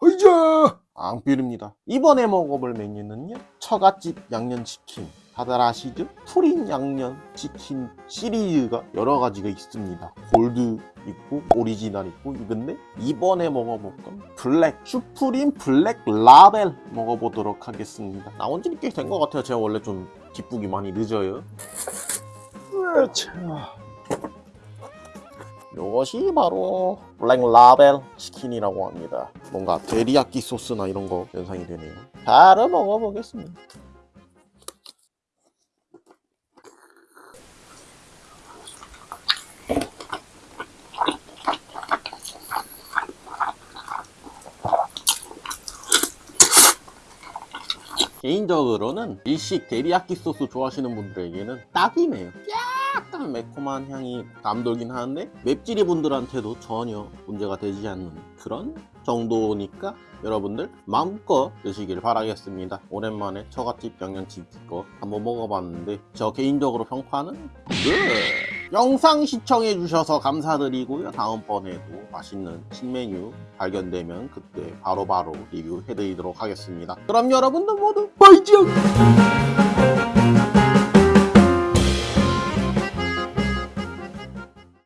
허이자 앙필입니다. 이번에 먹어볼 메뉴는요. 처갓집 양념치킨. 다들 아시죠? 프린 양념 치킨 시리즈가 여러 가지가 있습니다. 골드 있고 오리지널 있고. 근데 이번에 먹어볼 건 블랙 슈프림 블랙 라벨 먹어보도록 하겠습니다. 나온 지꽤된 것 같아요. 제가 원래 좀 기쁘기 많이 늦어요. 자 이것이 바로 블랙 라벨 치킨이라고 합니다. 뭔가 데리야끼 소스나 이런 거 연상이 되네요. 바로 먹어보겠습니다. 개인적으로는 일식 데리야끼 소스 좋아하시는 분들에게는 딱이네요. 약간 매콤한 향이 감돌긴 하는데 맵찔이 분들한테도 전혀 문제가 되지 않는 그런 정도니까 여러분들 마음껏 드시길 바라겠습니다. 오랜만에 처갓집 양념치킨 거 한번 먹어봤는데 저 개인적으로 평가는 네. 영상 시청해 주셔서 감사드리고요. 다음번에도 맛있는 신메뉴 발견되면 그때 바로바로 리뷰해 드리도록 하겠습니다. 그럼 여러분들 모두 바이징